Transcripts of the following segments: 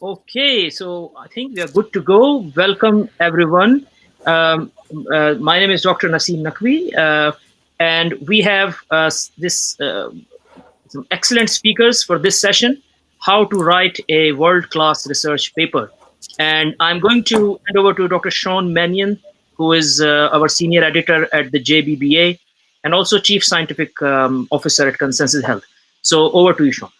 Okay, so I think we are good to go. Welcome, everyone. Um, uh, my name is Dr. Naseem Naqvi, uh, and we have uh, this uh, some excellent speakers for this session, how to write a world-class research paper. And I'm going to hand over to Dr. Sean Manion, who is uh, our senior editor at the JBBA, and also chief scientific um, officer at Consensus Health. So over to you, Sean.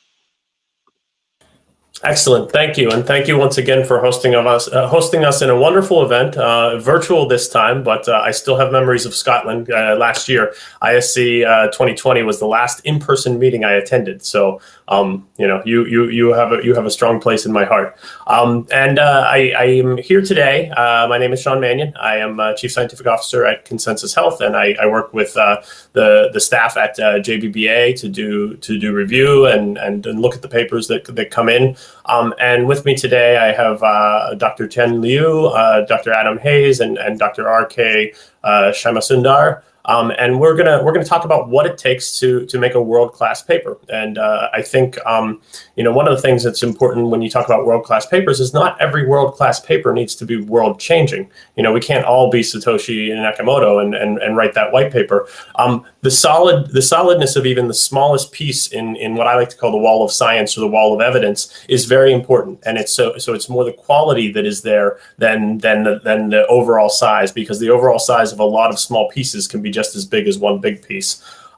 Excellent, thank you, and thank you once again for hosting of us, uh, hosting us in a wonderful event, uh, virtual this time, but uh, I still have memories of Scotland uh, last year. ISC 2020 uh, was the last in-person meeting I attended, so um, you know, you you you have a you have a strong place in my heart. Um, and uh, I, I am here today. my name is Sean Manion. I am Chief Scientific Officer at Consensus Health, and I, I work with the the staff at JBBA to do to do review and, and and look at the papers that that come in. Um, and with me today, I have uh, Dr. Chen Liu, uh, Dr. Adam Hayes, and, and Dr. R.K. Uh, Shyamasundar. Um, and we're gonna we're gonna talk about what it takes to to make a world class paper. And uh, I think um, you know one of the things that's important when you talk about world class papers is not every world class paper needs to be world changing. You know we can't all be Satoshi and Nakamoto and and, and write that white paper. Um, the solid the solidness of even the smallest piece in in what I like to call the wall of science or the wall of evidence is very important. And it's so so it's more the quality that is there than than the, than the overall size because the overall size of a lot of small pieces can be just as big as one big piece.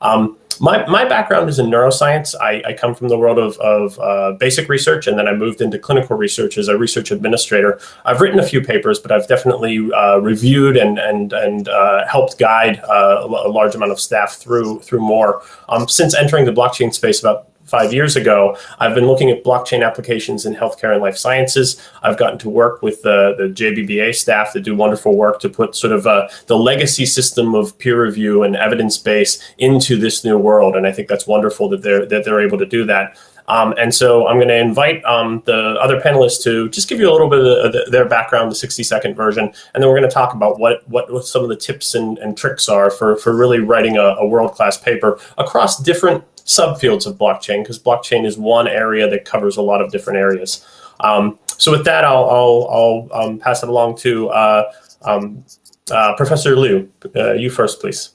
Um, my, my background is in neuroscience. I, I come from the world of, of uh, basic research, and then I moved into clinical research as a research administrator. I've written a few papers, but I've definitely uh, reviewed and, and, and uh, helped guide uh, a large amount of staff through, through more. Um, since entering the blockchain space about five years ago, I've been looking at blockchain applications in healthcare and life sciences. I've gotten to work with the, the JBBA staff that do wonderful work to put sort of uh, the legacy system of peer review and evidence base into this new world. And I think that's wonderful that they're, that they're able to do that. Um, and so I'm going to invite um, the other panelists to just give you a little bit of the, their background, the 60 second version, and then we're going to talk about what, what, what some of the tips and, and tricks are for, for really writing a, a world-class paper across different subfields of blockchain because blockchain is one area that covers a lot of different areas. Um, so with that, I'll, I'll, I'll um, pass it along to uh, um, uh, Professor Liu. Uh, you first, please.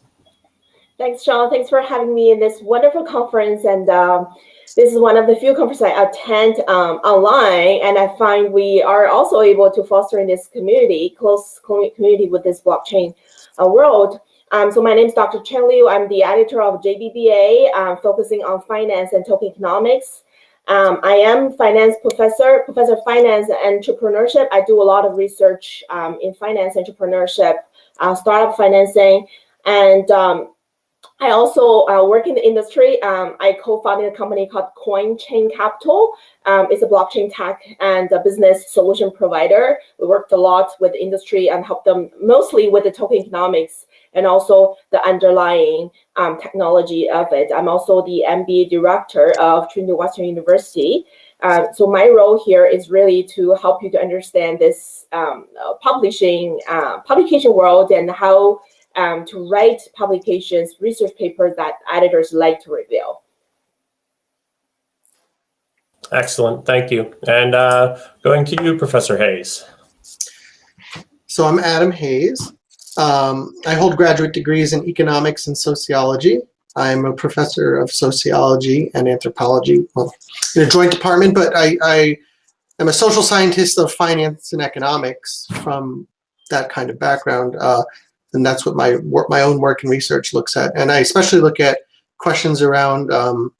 Thanks, Sean. Thanks for having me in this wonderful conference. And um, this is one of the few conferences I attend um, online. And I find we are also able to foster in this community, close community with this blockchain uh, world. Um, so my name is Dr. Chen Liu. I'm the editor of JBBA, um, focusing on finance and token economics. Um, I am finance professor, professor of finance and entrepreneurship. I do a lot of research um, in finance entrepreneurship, uh, startup financing, and um, I also uh, work in the industry. Um, I co-founded a company called CoinChain Capital. Um, it's a blockchain tech and a business solution provider. We worked a lot with the industry and helped them mostly with the token economics and also the underlying um, technology of it. I'm also the MBA director of Trinity Western University. Uh, so my role here is really to help you to understand this um, uh, publishing uh, publication world and how um, to write publications, research papers that editors like to review. Excellent, thank you. And uh, going to you, Professor Hayes. So I'm Adam Hayes. Um, I hold graduate degrees in economics and sociology. I'm a professor of sociology and anthropology, well, in a joint department, but I, I am a social scientist of finance and economics from that kind of background. Uh, and that's what my work, my own work and research looks at. And I especially look at questions around um,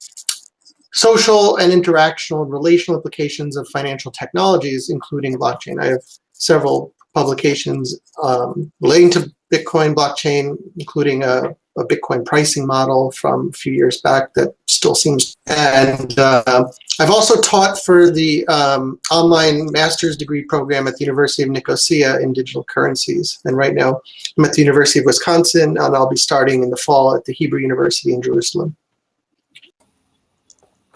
social and interactional and relational implications of financial technologies, including blockchain. I have several publications um, relating to Bitcoin blockchain, including a, a, Bitcoin pricing model from a few years back that still seems. And uh, I've also taught for the um, online master's degree program at the University of Nicosia in digital currencies. And right now I'm at the University of Wisconsin, and I'll be starting in the fall at the Hebrew University in Jerusalem.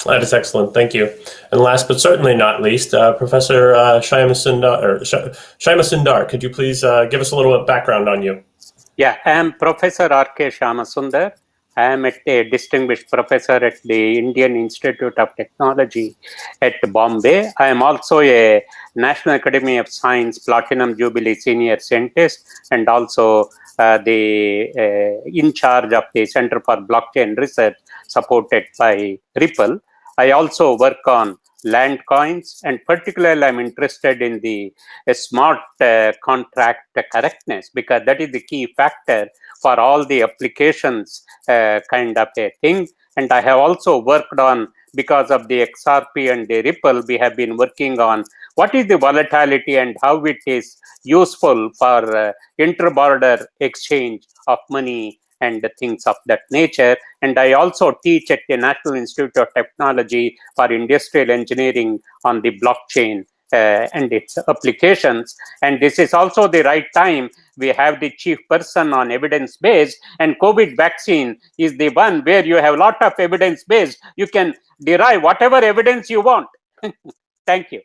That is excellent. Thank you. And last but certainly not least, uh, Professor uh, or Shyamasundar, could you please uh, give us a little background on you? Yeah, I'm Professor R.K. Shyamasundar. I am a distinguished professor at the Indian Institute of Technology at Bombay. I am also a National Academy of Science Platinum Jubilee Senior Scientist and also uh, the uh, in charge of the Center for Blockchain Research supported by Ripple. I also work on land coins and particularly i'm interested in the uh, smart uh, contract correctness because that is the key factor for all the applications uh, kind of a thing. And i have also worked on because of the xrp and the ripple we have been working on what is the volatility and how it is useful for uh, inter-border exchange of money and the things of that nature. And I also teach at the National Institute of Technology for Industrial Engineering on the blockchain uh, and its applications. And this is also the right time. We have the chief person on evidence based, and COVID vaccine is the one where you have a lot of evidence based. You can derive whatever evidence you want. Thank you.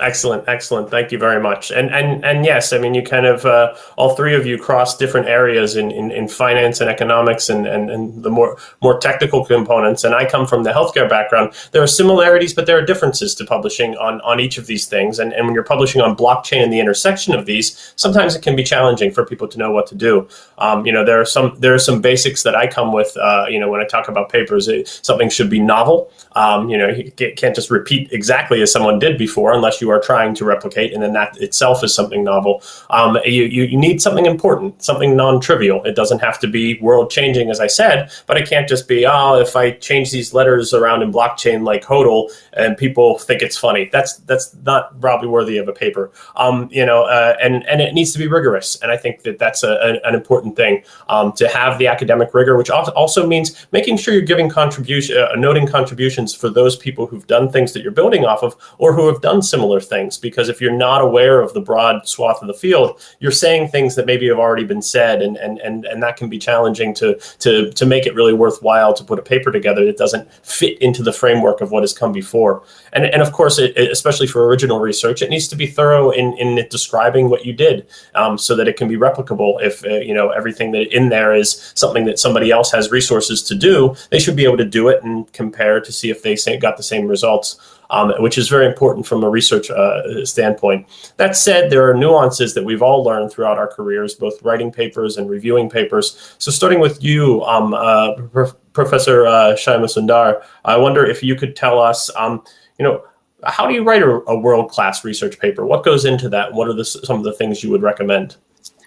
Excellent, excellent. Thank you very much. And and and yes, I mean, you kind of uh, all three of you cross different areas in, in, in finance and economics and, and and the more more technical components. And I come from the healthcare background. There are similarities, but there are differences to publishing on on each of these things. And and when you're publishing on blockchain and the intersection of these, sometimes it can be challenging for people to know what to do. Um, you know, there are some there are some basics that I come with. Uh, you know, when I talk about papers, it, something should be novel. Um, you know, you can't just repeat exactly as someone did before unless you you are trying to replicate, and then that itself is something novel. Um, you, you, you need something important, something non-trivial. It doesn't have to be world-changing, as I said, but it can't just be, oh, if I change these letters around in blockchain like HODL, and people think it's funny. That's that's not probably worthy of a paper. Um, you know, uh, and and it needs to be rigorous, and I think that that's a, a, an important thing um, to have the academic rigor, which also means making sure you're giving contribution, uh, noting contributions for those people who've done things that you're building off of, or who have done similar similar things because if you're not aware of the broad swath of the field, you're saying things that maybe have already been said, and and and and that can be challenging to to to make it really worthwhile to put a paper together that doesn't fit into the framework of what has come before. And and of course, it, especially for original research, it needs to be thorough in in describing what you did, um, so that it can be replicable. If uh, you know everything that in there is something that somebody else has resources to do, they should be able to do it and compare to see if they got the same results um, which is very important from a research uh, standpoint. That said, there are nuances that we've all learned throughout our careers, both writing papers and reviewing papers. So starting with you, um, uh, Prof Professor uh, Shyama I wonder if you could tell us, um, you know, how do you write a, a world-class research paper? What goes into that? What are the, some of the things you would recommend?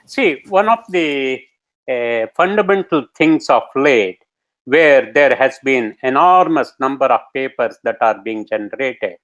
See, one of the uh, fundamental things of late where there has been enormous number of papers that are being generated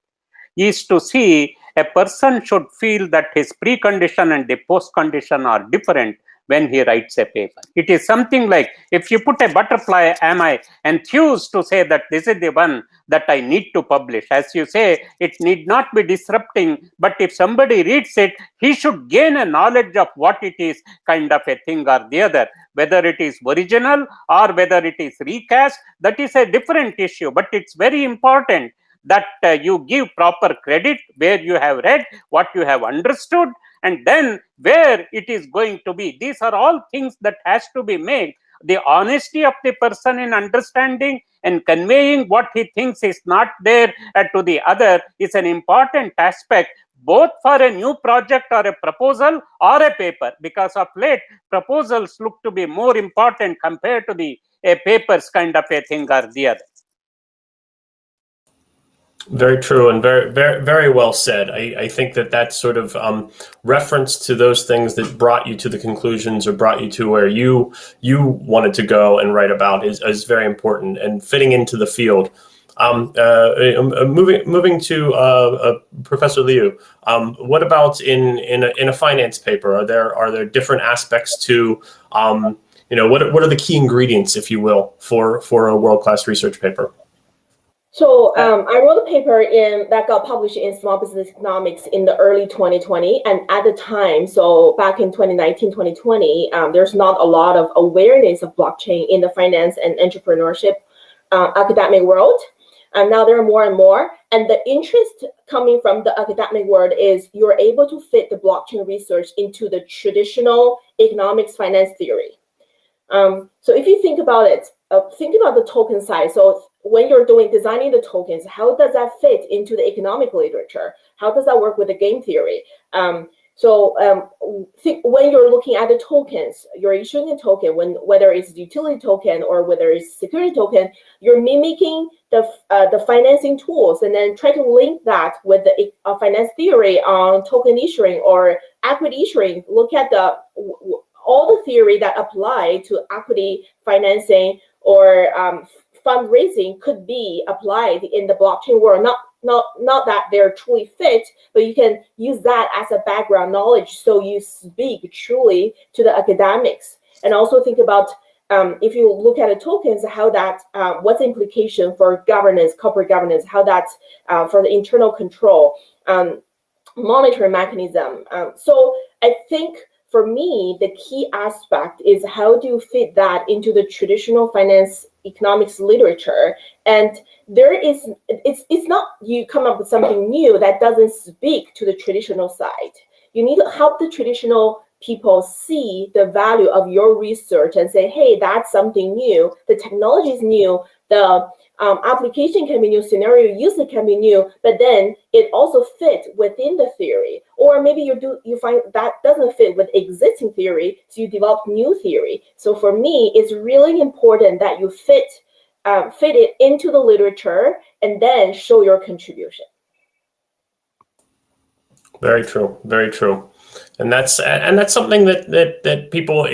is to see a person should feel that his precondition and the post condition are different when he writes a paper. It is something like if you put a butterfly, am I enthused to say that this is the one that I need to publish? As you say, it need not be disrupting, but if somebody reads it, he should gain a knowledge of what it is, kind of a thing or the other. Whether it is original or whether it is recast, that is a different issue, but it's very important that uh, you give proper credit where you have read, what you have understood, and then where it is going to be? These are all things that has to be made. The honesty of the person in understanding and conveying what he thinks is not there uh, to the other is an important aspect both for a new project or a proposal or a paper. Because of late proposals look to be more important compared to the papers kind of a thing or the other very true and very, very, very well said. I, I think that that sort of um, reference to those things that brought you to the conclusions or brought you to where you you wanted to go and write about is, is very important and fitting into the field. Um, uh, uh moving moving to uh, uh, Professor Liu, um, what about in in a, in a finance paper? Are there are there different aspects to um, you know what what are the key ingredients, if you will, for for a world class research paper? So um, I wrote a paper in that got published in Small Business Economics in the early 2020. And at the time, so back in 2019, 2020, um, there's not a lot of awareness of blockchain in the finance and entrepreneurship uh, academic world. And now there are more and more. And the interest coming from the academic world is you're able to fit the blockchain research into the traditional economics finance theory. Um, so if you think about it, uh, think about the token size. So when you're doing designing the tokens, how does that fit into the economic literature? How does that work with the game theory? Um, so um, think when you're looking at the tokens, you're issuing a token, when whether it's utility token or whether it's security token, you're mimicking the uh, the financing tools, and then try to link that with the uh, finance theory on token issuing or equity issuing. Look at the all the theory that apply to equity financing or um, fundraising could be applied in the blockchain world. Not not not that they're truly fit, but you can use that as a background knowledge so you speak truly to the academics. And also think about um, if you look at the tokens, how that uh, what's the implication for governance, corporate governance, how that's uh, for the internal control, um, monitoring mechanism. Um, so I think for me, the key aspect is how do you fit that into the traditional finance economics literature? And there is it's it's not you come up with something new that doesn't speak to the traditional side. You need to help the traditional people see the value of your research and say hey that's something new. The technology is new the um, application can be new, scenario user can be new, but then it also fit within the theory. Or maybe you do you find that doesn't fit with existing theory, so you develop new theory. So for me, it's really important that you fit um, fit it into the literature and then show your contribution. Very true. Very true and that's and that's something that that that people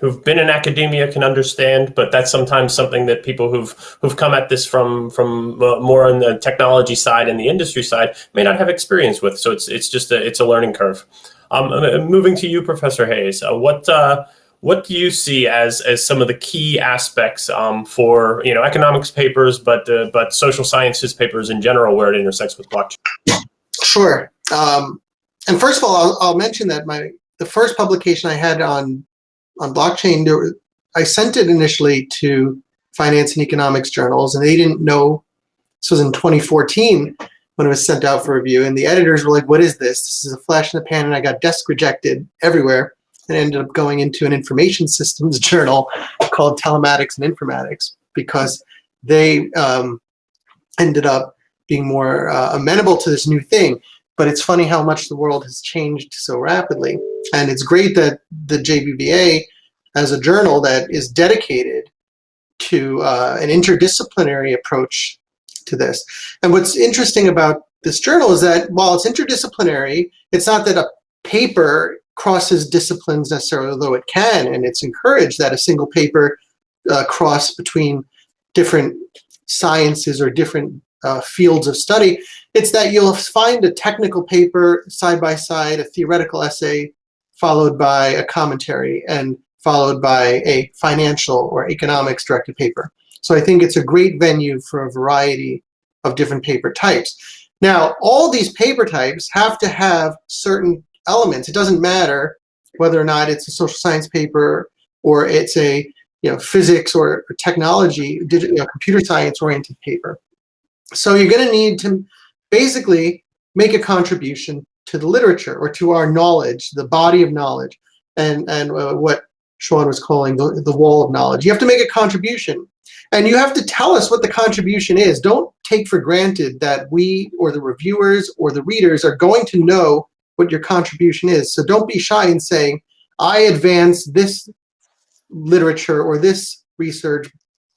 who've been in academia can understand but that's sometimes something that people who've who've come at this from from more on the technology side and the industry side may not have experience with. So it's it's just a it's a learning curve. Um, moving to you professor hayes uh, what uh, what do you see as as some of the key aspects um, for you know economics papers but uh, but social sciences papers in general where it intersects with blockchain? Sure. Um, and first of all, I'll, I'll, mention that my the first publication I had on on blockchain, I sent it initially to finance and economics journals, and they didn't know. This was in 2014 when it was sent out for review, and the editors were like, "What is this? This is a flash in the pan," and I got desk rejected everywhere, and ended up going into an information systems journal called Telematics and Informatics because they um, ended up being more uh, amenable to this new thing. But it's funny how much the world has changed so rapidly. And it's great that the JBBA as a journal that is dedicated to uh, an interdisciplinary approach to this. And what's interesting about this journal is that while it's interdisciplinary, it's not that a paper crosses disciplines necessarily, although it can, and it's encouraged that a single paper uh, cross between different sciences or different uh, fields of study. It's that you'll find a technical paper side by side, a theoretical essay, followed by a commentary, and followed by a financial or economics directed paper. So I think it's a great venue for a variety of different paper types. Now, all these paper types have to have certain elements. It doesn't matter whether or not it's a social science paper or it's a you know, physics or, technology, digital, you know, computer science oriented paper. So you're going to need to basically make a contribution to the literature or to our knowledge, the body of knowledge, and, and uh, what Sean was calling the, the wall of knowledge. You have to make a contribution. And you have to tell us what the contribution is. Don't take for granted that we or the reviewers or the readers are going to know what your contribution is. So don't be shy in saying, I advance this literature or this research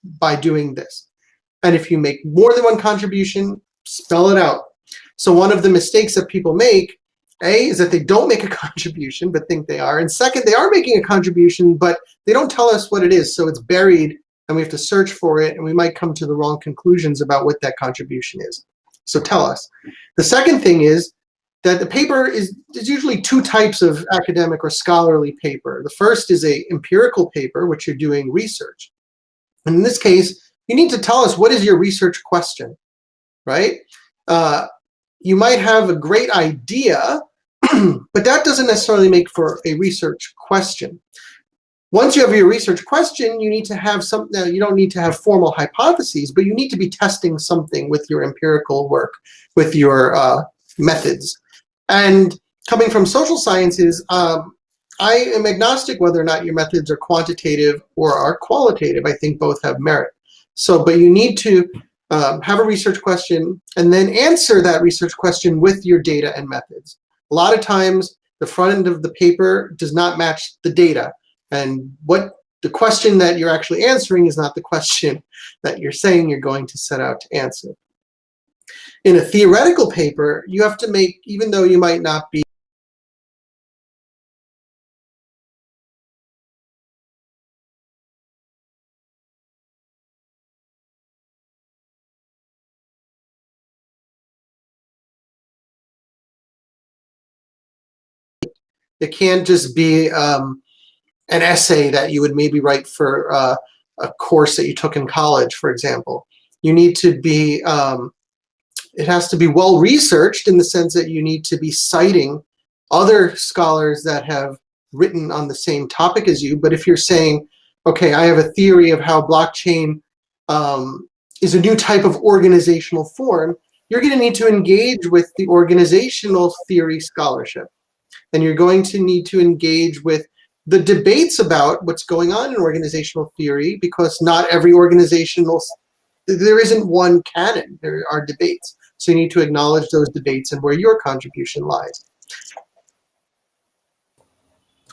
by doing this. And if you make more than one contribution, spell it out. So one of the mistakes that people make, A, is that they don't make a contribution but think they are. And second, they are making a contribution, but they don't tell us what it is. So it's buried and we have to search for it and we might come to the wrong conclusions about what that contribution is. So tell us. The second thing is that the paper is, usually two types of academic or scholarly paper. The first is a empirical paper, which you're doing research. And in this case, you need to tell us what is your research question, right? Uh, you might have a great idea, but that doesn't necessarily make for a research question. Once you have your research question, you need to have some, uh, you don't need to have formal hypotheses, but you need to be testing something with your empirical work, with your uh, methods. And coming from social sciences, um, I am agnostic whether or not your methods are quantitative or are qualitative. I think both have merit. So, but you need to um, have a research question and then answer that research question with your data and methods. A lot of times, the front end of the paper does not match the data. And what the question that you're actually answering is not the question that you're saying you're going to set out to answer. In a theoretical paper, you have to make, even though you might not be It can't just be um, an essay that you would maybe write for uh, a course that you took in college, for example. You need to be, um, it has to be well researched in the sense that you need to be citing other scholars that have written on the same topic as you. But if you're saying, okay, I have a theory of how blockchain um, is a new type of organizational form, you're going to need to engage with the organizational theory scholarship and you're going to need to engage with the debates about what's going on in organizational theory because not every organizational, there isn't one canon, there are debates. So you need to acknowledge those debates and where your contribution lies.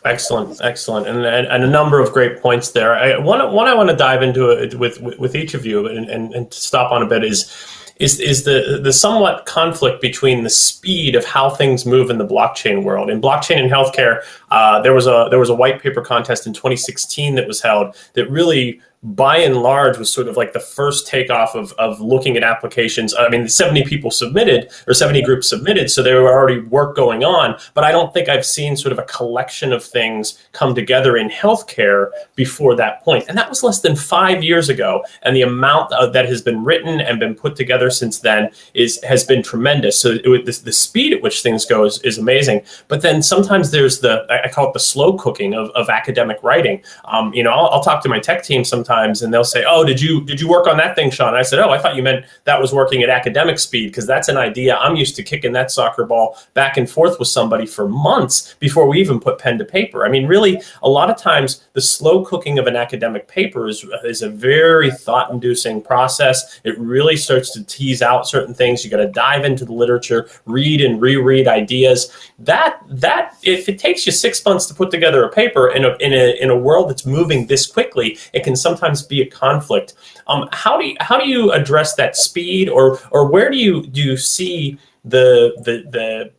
Excellent, excellent, and, and, and, a number of great points there. I, one, one I want to dive into it with, with, with each of you and, and, and stop on a bit is is is the the somewhat conflict between the speed of how things move in the blockchain world. In blockchain and healthcare, uh, there was a there was a white paper contest in 2016 that was held that really by and large was sort of like the first takeoff of, of looking at applications. I mean, 70 people submitted or 70 groups submitted, so there were already work going on, but I don't think I've seen sort of a collection of things come together in healthcare before that point. And that was less than five years ago. And the amount that has been written and been put together since then is has been tremendous. So it, the, the speed at which things go is, is amazing. But then sometimes there's the, I call it the slow cooking of, of academic writing. Um, you know, I'll, I'll talk to my tech team sometimes and they'll say, oh, did you did you work on that thing, Sean? I said, oh, I thought you meant that was working at academic speed because that's an idea. I'm used to kicking that soccer ball back and forth with somebody for months before we even put pen to paper. I mean, really, a lot of times the slow cooking of an academic paper is, is a very thought-inducing process. It really starts to tease out certain things. You got to dive into the literature, read and reread ideas. That that if it takes you six months to put together a paper in a in a in a world that's moving this quickly, it can sometimes be a conflict. Um, how do you, how do you address that speed, or or where do you do you see the the the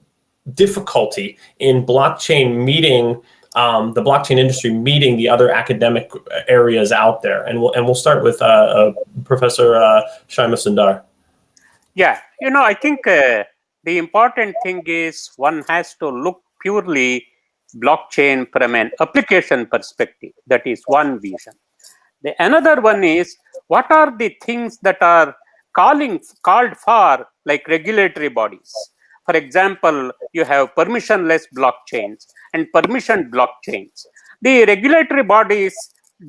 difficulty in blockchain meeting um, the blockchain industry meeting the other academic areas out there? And we'll and we'll start with uh, uh, Professor uh, Shyamasundar. Yeah, you know, I think uh, the important thing is one has to look purely blockchain from an application perspective. That is one vision. The another one is what are the things that are calling called for like regulatory bodies. For example, you have permissionless blockchains and permission blockchains. The regulatory bodies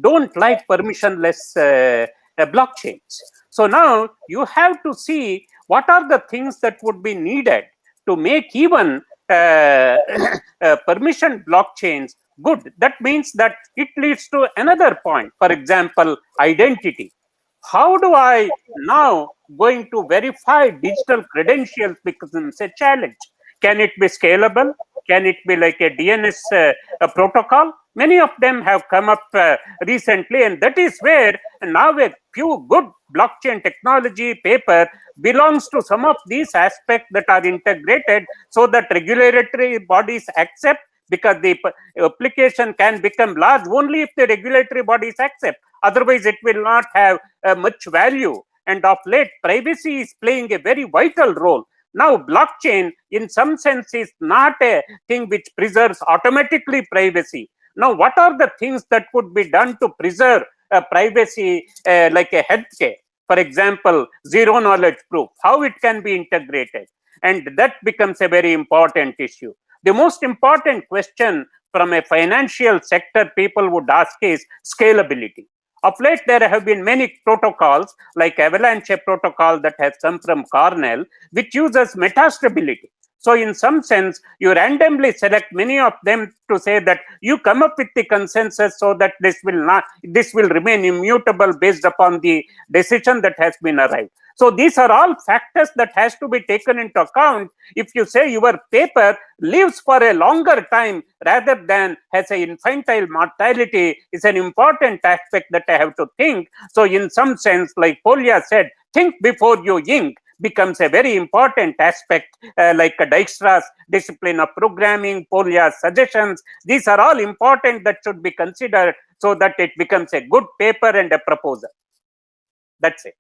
don't like permissionless uh, uh, blockchains. So now you have to see what are the things that would be needed to make even Uh, uh, permission blockchains good. That means that it leads to another point. For example, identity. How do I now going to verify digital credentials becomes a challenge. Can it be scalable? Can it be like a DNS uh, a protocol? Many of them have come up uh, recently, and that is where now a few good blockchain technology paper belongs to some of these aspects that are integrated so that regulatory bodies accept because the application can become large only if the regulatory bodies accept. Otherwise, it will not have uh, much value. And of late, privacy is playing a very vital role. Now, blockchain, in some sense, is not a thing which preserves automatically privacy. Now, what are the things that could be done to preserve uh, privacy uh, like a healthcare? For example, zero knowledge proof, how it can be integrated. And that becomes a very important issue. The most important question from a financial sector people would ask is scalability. Of late, there have been many protocols like Avalanche protocol that has come from Cornell, which uses metastability. So in some sense, you randomly select many of them to say that you come up with the consensus so that this will not, this will remain immutable based upon the decision that has been arrived. So these are all factors that has to be taken into account. If you say your paper lives for a longer time rather than has an infantile mortality is an important aspect that I have to think. So in some sense, like Polya said, think before you ink becomes a very important aspect uh, like Dijkstra's discipline of programming, Polya's suggestions. These are all important that should be considered so that it becomes a good paper and a proposal. That's it.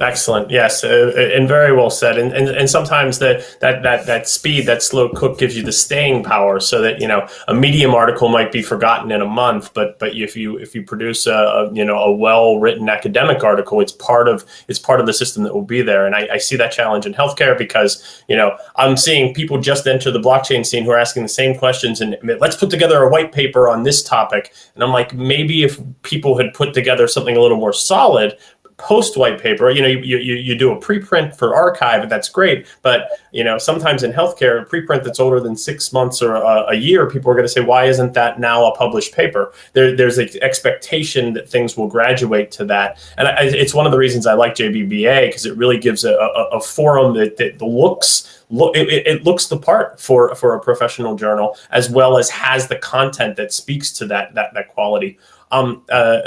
Excellent. Yes, uh, and very well said. And, and and sometimes that that that that speed, that slow cook, gives you the staying power. So that you know a medium article might be forgotten in a month, but but if you if you produce a, a you know a well written academic article, it's part of it's part of the system that will be there. And I, I see that challenge in healthcare because you know I'm seeing people just enter the blockchain scene who are asking the same questions and let's put together a white paper on this topic. And I'm like, maybe if people had put together something a little more solid, post white paper, you know, you, you, you do a preprint for arXiv, and that's great. But, you know, sometimes in healthcare, a preprint that's older than six months or a, a year, people are going to say, why isn't that now a published paper? There, there's an expectation that things will graduate to that. And I, it's one of the reasons I like JBBA because it really gives a, a, a forum that, that looks look it, it, looks the part for for a professional journal as well as has the content that speaks to that that that quality um, uh,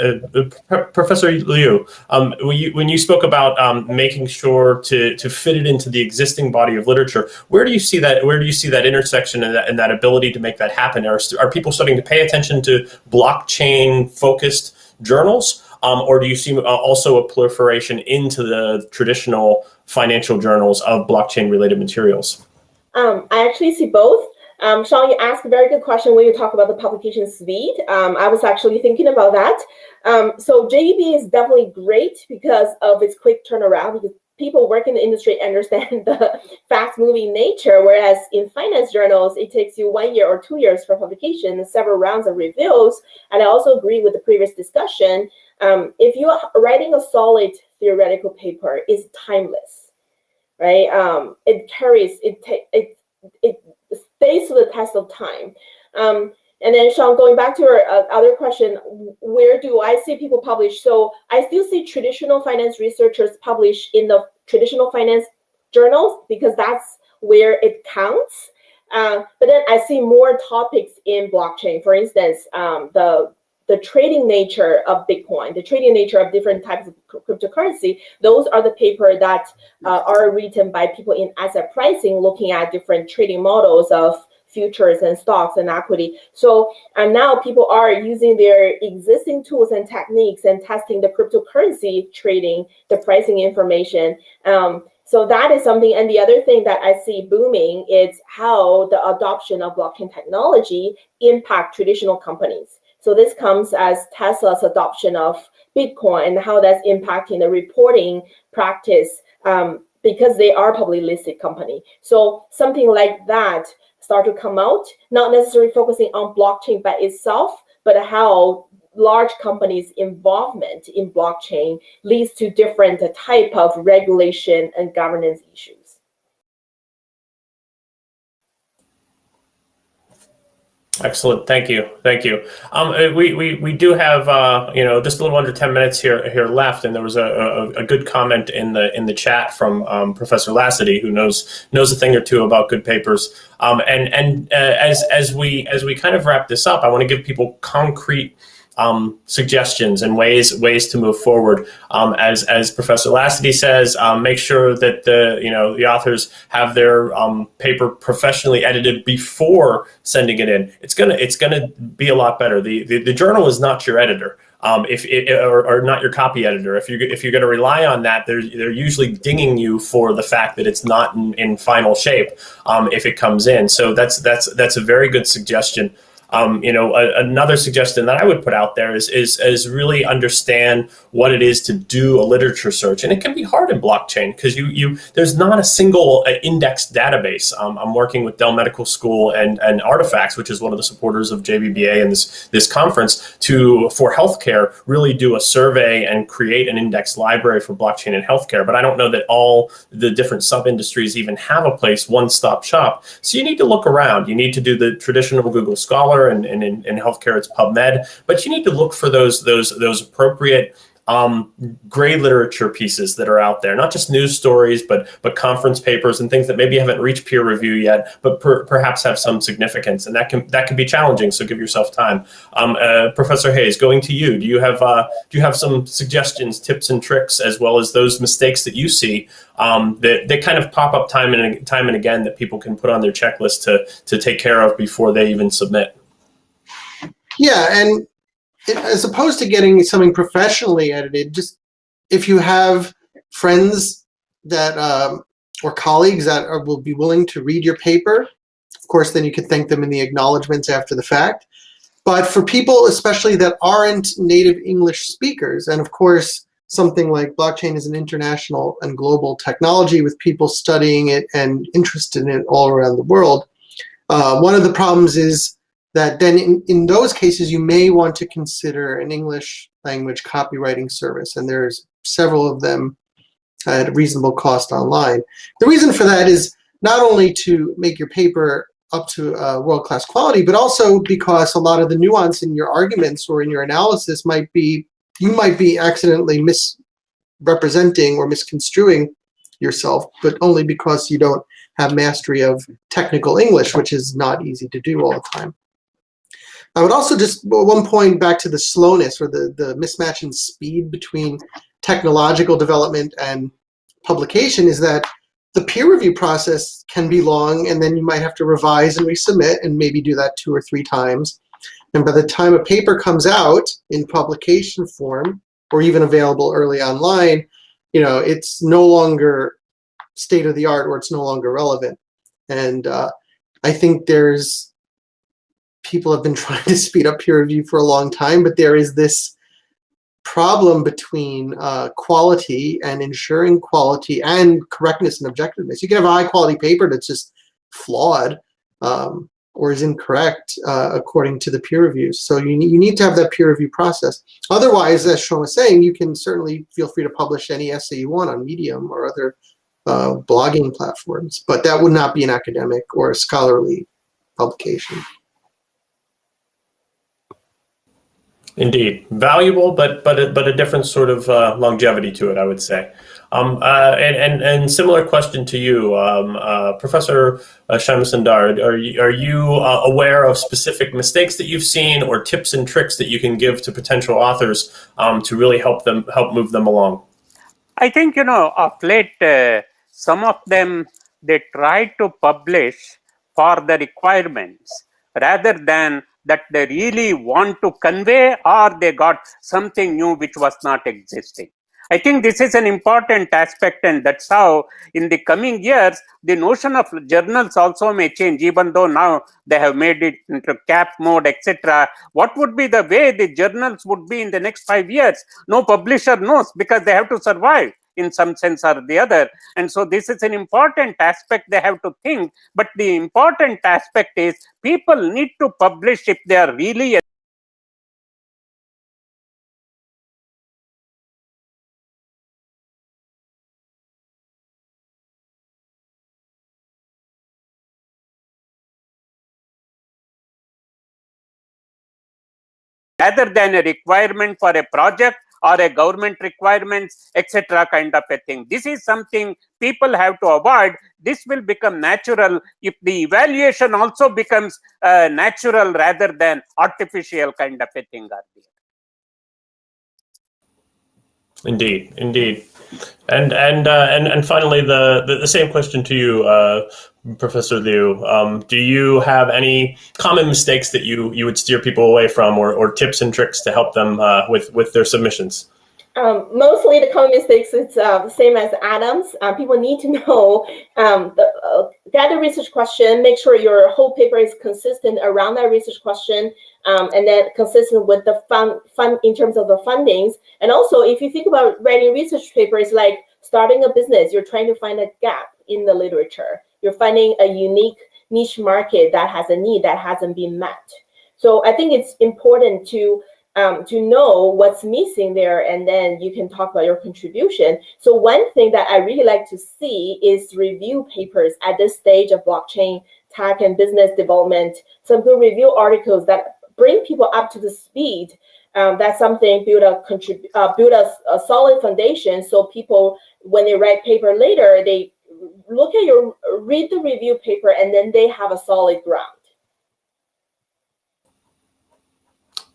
uh, Professor Liu, um, when, you, when you spoke about um, making sure to, to fit it into the existing body of literature, where do you see that? Where do you see that intersection and that, and that ability to make that happen? Are, are people starting to pay attention to blockchain-focused journals, um, or do you see uh, also a proliferation into the traditional financial journals of blockchain-related materials? Um, I actually see both. Um, Sean, you asked a very good question when you talk about the publication speed. Um, I was actually thinking about that. Um, so JBB is definitely great because of its quick turnaround because people work in the industry understand the fast-moving nature, whereas in finance journals, it takes you one year or two years for publication several rounds of reviews. And I also agree with the previous discussion. Um, if you are writing a solid theoretical paper, it's timeless, right? Um, it carries, it, it, it to the test of time. Um, and then Sean, going back to your uh, other question, where do I see people publish? So I still see traditional finance researchers publish in the traditional finance journals because that's where it counts. Uh, but then I see more topics in blockchain. For instance, um, the the trading nature of Bitcoin, the trading nature of different types of cryptocurrency, those are the paper that uh, are written by people in asset pricing, looking at different trading models of futures and stocks and equity. So and now people are using their existing tools and techniques and testing the cryptocurrency trading, the pricing information. Um, so that is something. And the other thing that I see booming is how the adoption of blockchain technology impact traditional companies. So this comes as Tesla's adoption of Bitcoin and how that's impacting the reporting practice um, because they are publicly listed company. So something like that start to come out, not necessarily focusing on blockchain by itself, but how large companies' involvement in blockchain leads to different type of regulation and governance issues. Excellent. Thank you. Thank you. Um, uh, we, we, we do have, uh, you know, just a little under 10 minutes here, here left. And there was a, a, a good comment in the, in the chat from um, Professor Lassity, who knows, knows a thing or two about good papers. Um, and, and uh, as, as we, as we kind of wrap this up, I want to give people concrete um, suggestions and ways ways to move forward. Um, as as Professor Lassity says, um, make sure that the you know the authors have their um, paper professionally edited before sending it in. It's gonna it's gonna be a lot better. The the, the journal is not your editor. Um, if it, or, or, not your copy editor. If you if you're going to rely on that, they're they're usually dinging you for the fact that it's not in, in final shape um, if it comes in. So that's that's that's a very good suggestion. Um, you know, a, another suggestion that I would put out there is, is is really understand what it is to do a literature search, and it can be hard in blockchain because you you there's not a single uh, index database. Um, I'm working with Dell Medical School and and Artifacts, which is one of the supporters of JBBA and this this conference, to for healthcare really do a survey and create an index library for blockchain and healthcare. But I don't know that all the different sub industries even have a place one stop shop. So you need to look around. You need to do the traditional Google Scholar, and, and in, in healthcare it's PubMed. But you need to look for those those those appropriate um, gray literature pieces that are out there, not just news stories, but but conference papers and things that maybe haven't reached peer review yet, but per, perhaps have some significance, and that can that can be challenging. So give yourself time. Um, uh, Professor Hayes, going to you. Do you have uh, do you have some suggestions, tips, and tricks, as well as those mistakes that you see um, that that kind of pop up time and time and again that people can put on their checklist to to take care of before they even submit? Yeah, and as opposed to getting something professionally edited, just if you have friends that um, or colleagues that are, will be willing to read your paper, of course, then you can thank them in the acknowledgments after the fact. But for people, especially that aren't native English speakers, and of course, something like blockchain is an international and global technology with people studying it and interested in it all around the world. Uh, one of the problems is that then in, in those cases you may want to consider an English language copywriting service and there's several of them at a reasonable cost online. The reason for that is not only to make your paper up to uh, world-class quality, but also because a lot of the nuance in your arguments or in your analysis might be, you might be accidentally misrepresenting or misconstruing yourself, but only because you don't have mastery of technical English, which is not easy to do all the time. I would also just one point back to the slowness or the, the mismatch in speed between technological development and publication is that the peer review process can be long and then you might have to revise and resubmit and maybe do that two or three times. And by the time a paper comes out in publication form or even available early online, you know, it's no longer state of the art or it's no longer relevant. And uh, I think there's people have been trying to speed up peer review for a long time, but there is this problem between uh, quality and ensuring quality and correctness and objectiveness. You can have a high quality paper that's just flawed um, or is incorrect uh, according to the peer reviews. So you need, you need to have that peer review process. Otherwise, as Sean was saying, you can certainly feel free to publish any essay you want on Medium or other uh, blogging platforms, but that would not be an academic or scholarly publication. Indeed, valuable, but but a, but a different sort of uh, longevity to it, I would say. Um, uh, and, and and similar question to you, um, uh, Professor uh, Shyamasundar. Are you, are you uh, aware of specific mistakes that you've seen, or tips and tricks that you can give to potential authors um, to really help them help move them along? I think you know of late, uh, some of them they try to publish for the requirements rather than that they really want to convey or they got something new which was not existing. I think this is an important aspect and that's how in the coming years the notion of journals also may change even though now they have made it into cap mode etc. What would be the way the journals would be in the next five years? No publisher knows because they have to survive in some sense or the other. And so this is an important aspect they have to think. But the important aspect is people need to publish if they are really rather than a requirement for a project or a government requirements, etc. kind of a thing. This is something people have to avoid. This will become natural if the evaluation also becomes uh, natural rather than artificial kind of a thing. Indeed, indeed. And and uh, and and finally, the, the, the same question to you, uh, Professor Liu. Um, do you have any common mistakes that you you would steer people away from, or, or tips and tricks to help them uh, with with their submissions? Um, mostly the common mistakes it's uh, the same as Adam's. Um, people need to know um, the uh, research question, make sure your whole paper is consistent around that research question, um, and then consistent with the fund fund in terms of the fundings. And also, if you think about writing research papers, like starting a business, you're trying to find a gap in the literature. You're finding a unique niche market that has a need that hasn't been met. So I think it's important to um, to know what's missing there, and then you can talk about your contribution. So one thing that I really like to see is review papers at this stage of blockchain tech and business development. Some good review articles that bring people up to the speed. Um, that's something build a contrib- uh, build a, a solid foundation. So people, when they write paper later, they look at your read the review paper, and then they have a solid ground.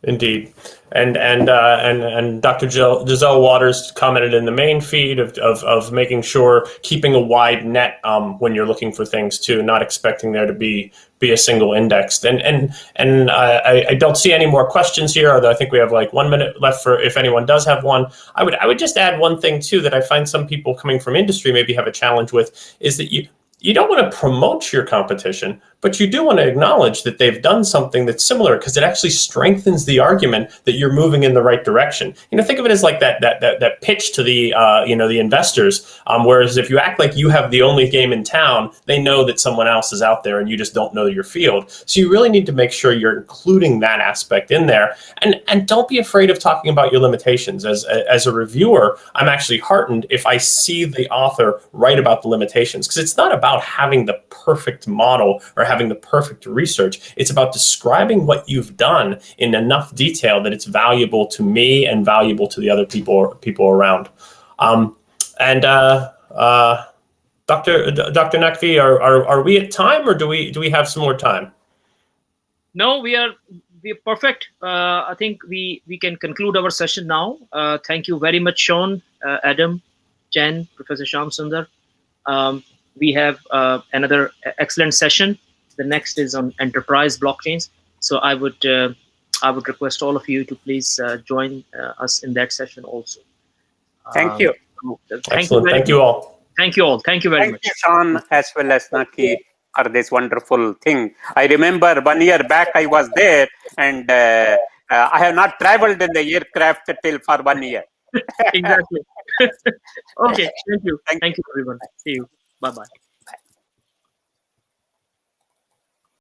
Indeed, and and uh, and and Dr. Giselle Waters commented in the main feed of, of, of making sure keeping a wide net um, when you're looking for things too, not expecting there to be be a single index. And and and I, I don't see any more questions here. Although I think we have like one minute left for if anyone does have one. I would I would just add one thing too that I find some people coming from industry maybe have a challenge with is that you you don't want to promote your competition, but you do want to acknowledge that they've done something that's similar because it actually strengthens the argument that you're moving in the right direction. You know, think of it as like that that that, that pitch to the uh, you know the investors. Um, whereas if you act like you have the only game in town, they know that someone else is out there and you just don't know your field. So you really need to make sure you're including that aspect in there, and and don't be afraid of talking about your limitations. As as a reviewer, I'm actually heartened if I see the author write about the limitations because it's not about having the perfect model or having the perfect research. It's about describing what you've done in enough detail that it's valuable to me and valuable to the other people people around. Um, and uh, uh, Dr. Dr. Naqvi, are, are are we at time or do we do we have some more time? No, we are we are perfect. Uh, I think we we can conclude our session now. Uh, thank you very much, Sean, uh, Adam, Jen, Professor Shyamasundar. Um, we have uh, another excellent session. The next is on enterprise blockchains. So I would uh, I would request all of you to please uh, join uh, us in that session also. Thank Um, you. Thank Excellent. you. very Thank you all. Thank you all. Thank you very Thank much. you, Sean, as well as Naqvi, for this wonderful thing. I remember one year back I was there, and uh, uh, I have not traveled in the aircraft till for one year. exactly. okay. Thank you. Thank Thank you, everyone. See you. Bye bye.